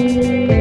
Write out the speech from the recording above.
Música